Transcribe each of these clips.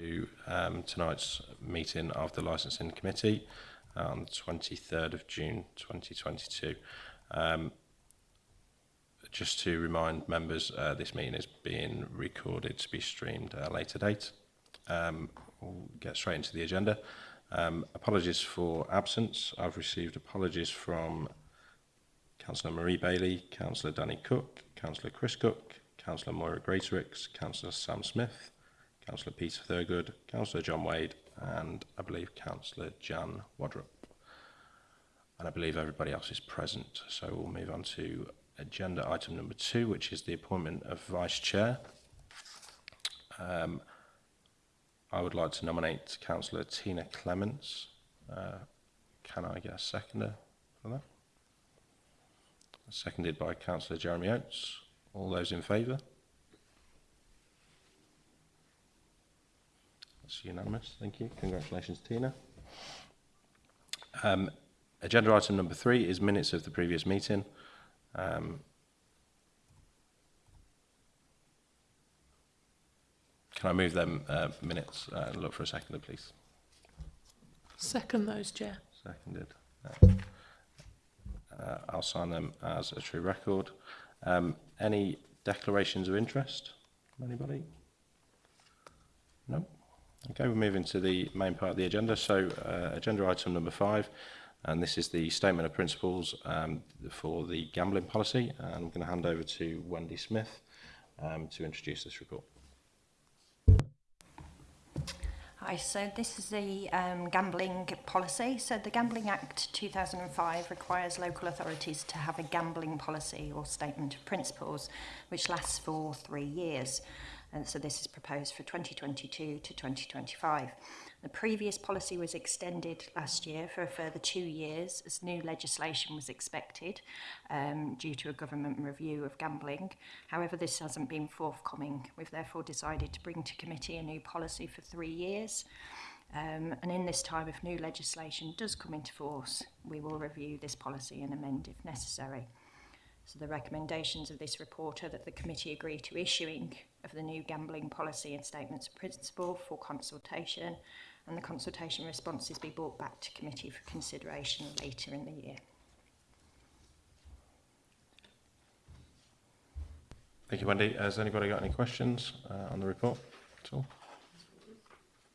to um, tonight's meeting of the Licensing Committee on the 23rd of June 2022. Um, just to remind members, uh, this meeting is being recorded to be streamed at a later date. Um, we'll get straight into the agenda. Um, apologies for absence. I've received apologies from Councillor Marie Bailey, Councillor Danny Cook, Councillor Chris Cook, Councillor Moira Greaterix, Councillor Sam Smith, Councillor Peter Thurgood, Councillor John Wade, and I believe Councillor Jan Wadrup. And I believe everybody else is present. So we'll move on to agenda item number two, which is the appointment of Vice Chair. Um, I would like to nominate Councillor Tina Clements. Uh, can I get a seconder for that? Seconded by Councillor Jeremy Oates. All those in favour? It's unanimous. Thank you. Congratulations, Tina. Um, agenda item number three is minutes of the previous meeting. Um, can I move them uh, minutes uh, look for a second, please? Second those, Chair. Seconded. Uh, uh, I'll sign them as a true record. Um, any declarations of interest? Anybody? No? Okay, we're moving to the main part of the agenda. So uh, agenda item number five, and this is the statement of principles um, for the gambling policy. And I'm going to hand over to Wendy Smith um, to introduce this report. Hi, so this is the um, gambling policy. So the Gambling Act 2005 requires local authorities to have a gambling policy or statement of principles which lasts for three years. And so this is proposed for 2022 to 2025. The previous policy was extended last year for a further two years as new legislation was expected um, due to a government review of gambling. However, this hasn't been forthcoming. We've therefore decided to bring to committee a new policy for three years. Um, and in this time, if new legislation does come into force, we will review this policy and amend if necessary. So the recommendations of this report are that the committee agree to issuing of the new gambling policy and statements of principle for consultation and the consultation responses be brought back to committee for consideration later in the year. Thank you, Wendy. Has anybody got any questions uh, on the report at all?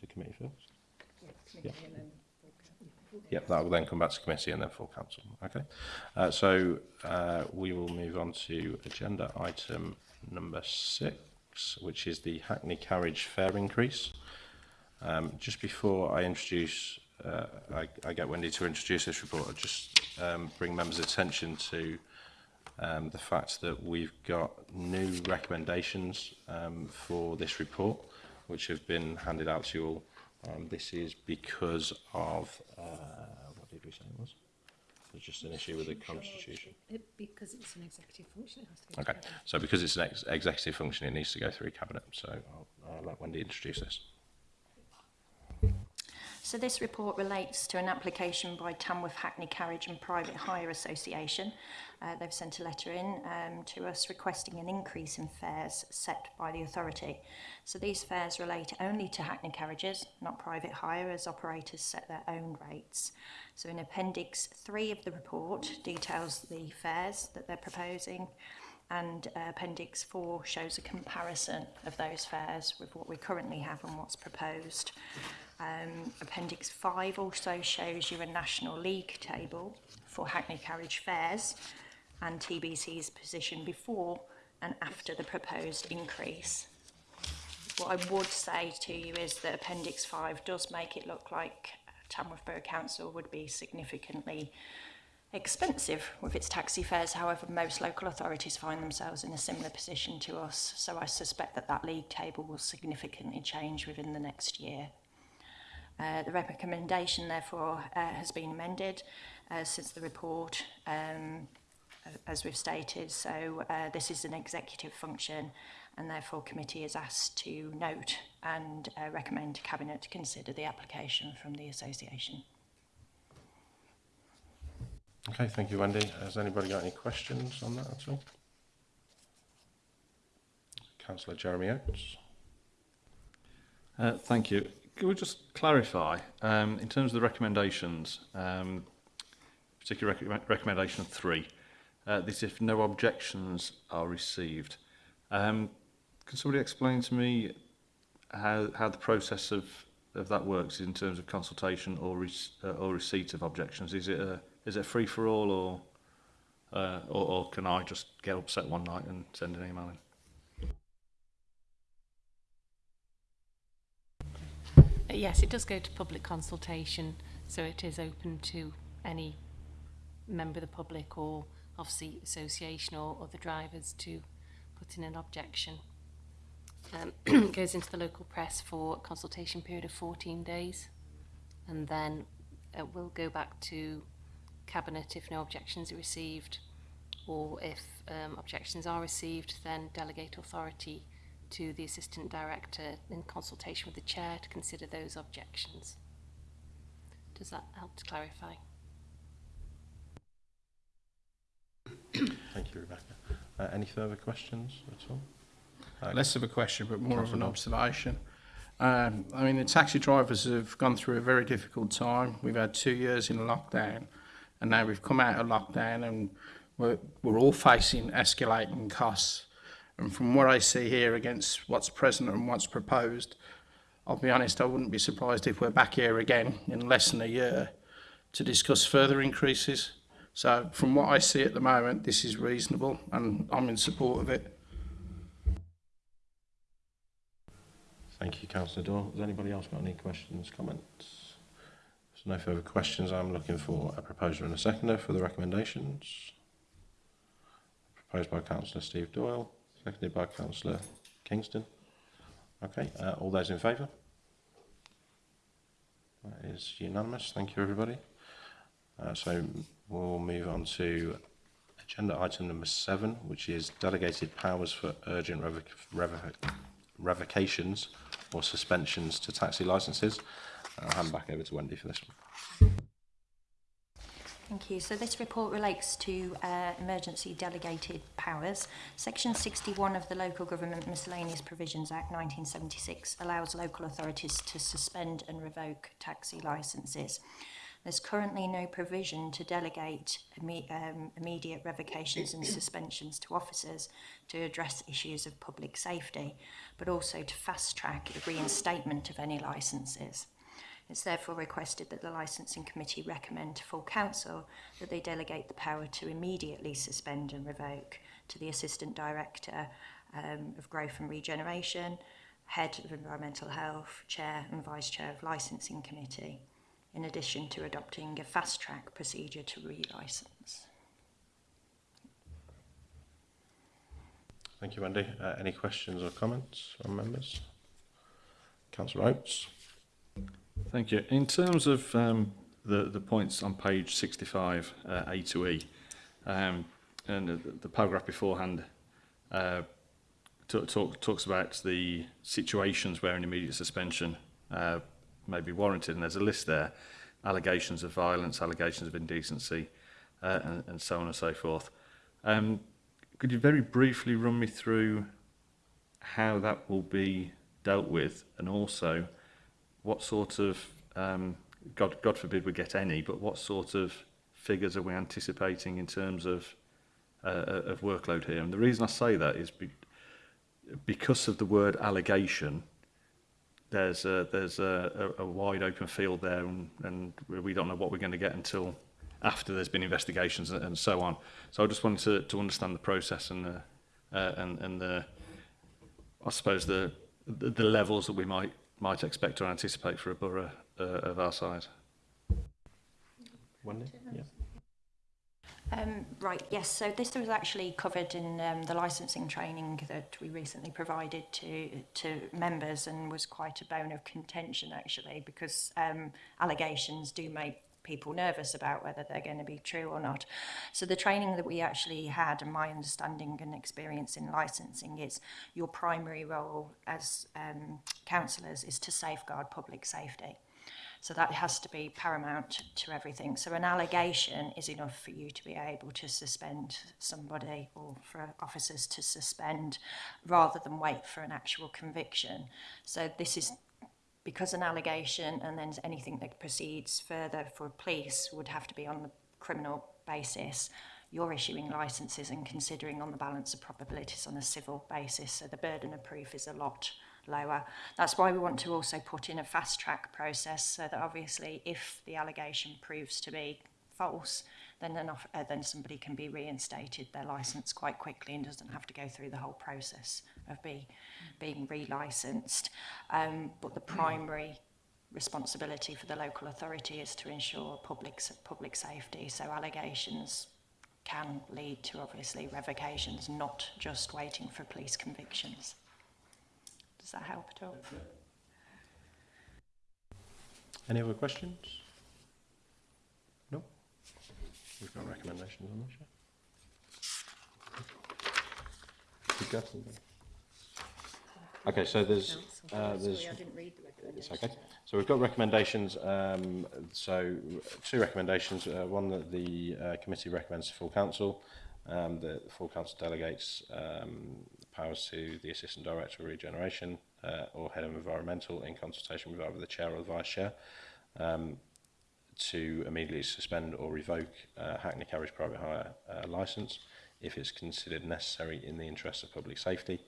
to committee first. Yeah, yeah. Yep, that will then come back to committee and then full council. Okay, uh, so uh, we will move on to agenda item number six, which is the Hackney Carriage fare increase. Um, just before I introduce uh, I, I get Wendy to introduce this report, I'll just um, bring members' attention to um, the fact that we've got new recommendations um, for this report, which have been handed out to you all. Um, this is because of, uh, what did we say it was? It's just an issue with the constitution. It, because it's an executive function, it has to go Okay, so because it's an ex executive function, it needs to go through cabinet. So I'll, I'll let Wendy introduce this. So this report relates to an application by Tamworth Hackney Carriage and Private Hire Association. Uh, they've sent a letter in um, to us requesting an increase in fares set by the authority. So these fares relate only to Hackney carriages, not private hire, as operators set their own rates. So in Appendix 3 of the report details the fares that they're proposing and uh, Appendix 4 shows a comparison of those fares with what we currently have and what's proposed. Um, Appendix 5 also shows you a National League table for Hackney Carriage fares and TBC's position before and after the proposed increase. What I would say to you is that Appendix 5 does make it look like Tamworth Borough Council would be significantly expensive with its taxi fares. However, most local authorities find themselves in a similar position to us, so I suspect that that league table will significantly change within the next year. Uh, the recommendation, therefore, uh, has been amended uh, since the report, um, as we've stated. So uh, this is an executive function, and therefore committee is asked to note and uh, recommend Cabinet to consider the application from the association. Okay, thank you, Wendy. Has anybody got any questions on that at all? Councillor Jeremy Oates. Uh, thank you. Can we just clarify, um, in terms of the recommendations, um, particularly rec recommendation three, uh, this if no objections are received. Um, can somebody explain to me how, how the process of, of that works in terms of consultation or, re uh, or receipt of objections? Is it a is it free for all or, uh, or, or can I just get upset one night and send an email in? Uh, yes, it does go to public consultation, so it is open to any member of the public or obviously association or other drivers to put in an objection. Um, it goes into the local press for a consultation period of 14 days and then it will go back to Cabinet if no objections are received, or if um, objections are received, then delegate authority to the Assistant Director in consultation with the Chair to consider those objections. Does that help to clarify? Thank you, Rebecca. Uh, any further questions at all? Uh, Less of a question, but more of an observation. Um, I mean, the taxi drivers have gone through a very difficult time. We've had two years in lockdown. And now we've come out of lockdown and we're, we're all facing escalating costs. And from what I see here against what's present and what's proposed, I'll be honest, I wouldn't be surprised if we're back here again in less than a year to discuss further increases. So from what I see at the moment, this is reasonable and I'm in support of it. Thank you, Councillor Dorr. Has anybody else got any questions, comments? no further questions, I'm looking for a proposer and a seconder for the recommendations. Proposed by Councillor Steve Doyle, seconded by Councillor Kingston. Okay, uh, all those in favour? That is unanimous. Thank you, everybody. Uh, so we'll move on to agenda item number seven, which is delegated powers for urgent revo revo revocations or suspensions to taxi licences. I'll hand back over to Wendy for this one. Thank you. So this report relates to uh, emergency delegated powers. Section 61 of the Local Government Miscellaneous Provisions Act 1976 allows local authorities to suspend and revoke taxi licences. There's currently no provision to delegate imme um, immediate revocations and suspensions to officers to address issues of public safety, but also to fast track the reinstatement of any licences. It's therefore requested that the Licensing Committee recommend to full council that they delegate the power to immediately suspend and revoke to the Assistant Director um, of Growth and Regeneration, Head of Environmental Health, Chair and Vice Chair of Licensing Committee, in addition to adopting a fast-track procedure to relicense. Thank you, Wendy. Uh, any questions or comments from members? Councillor Oates. Thank you. In terms of um, the, the points on page 65, uh, A to E, um, and the, the paragraph beforehand uh, talk, talks about the situations where an immediate suspension uh, may be warranted, and there's a list there, allegations of violence, allegations of indecency, uh, and, and so on and so forth. Um, could you very briefly run me through how that will be dealt with, and also what sort of, um, God, God forbid we get any, but what sort of figures are we anticipating in terms of uh, uh, of workload here? And the reason I say that is be, because of the word allegation, there's a, there's a, a, a wide open field there, and, and we don't know what we're going to get until after there's been investigations and, and so on. So I just wanted to, to understand the process and the, uh, and, and the, I suppose the, the the levels that we might might expect or anticipate for a borough uh, of our size. One yeah. Um, right, yes, so this was actually covered in um, the licensing training that we recently provided to, to members and was quite a bone of contention actually because um, allegations do make people nervous about whether they're going to be true or not. So the training that we actually had and my understanding and experience in licensing is your primary role as um, counsellors is to safeguard public safety. So that has to be paramount to everything. So an allegation is enough for you to be able to suspend somebody or for officers to suspend rather than wait for an actual conviction. So this is because an allegation and then anything that proceeds further for police would have to be on the criminal basis, you're issuing licenses and considering on the balance of probabilities on a civil basis. So the burden of proof is a lot lower. That's why we want to also put in a fast track process so that obviously if the allegation proves to be false, then an off, uh, then somebody can be reinstated their license quite quickly and doesn't have to go through the whole process of be, being relicensed. Um, but the primary responsibility for the local authority is to ensure public public safety. So allegations can lead to obviously revocations, not just waiting for police convictions. Does that help at all? Any other questions? We've got recommendations on this, yeah. Okay, so there's, uh, there's, it's okay. So we've got recommendations. Um, so two recommendations. Uh, one that the uh, committee recommends to full council. Um, the full council delegates um, powers to the assistant director of regeneration uh, or head of environmental in consultation with either the chair or the vice chair. Um, to immediately suspend or revoke uh, Hackney Carriage Private Hire uh, licence if it's considered necessary in the interests of public safety.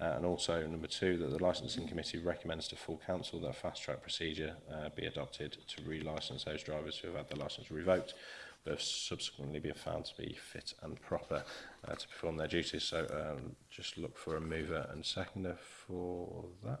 Uh, and also, number two, that the Licensing Committee recommends to full council that a fast-track procedure uh, be adopted to re license those drivers who have had their licence revoked but have subsequently been found to be fit and proper uh, to perform their duties. So um, just look for a mover and seconder for that.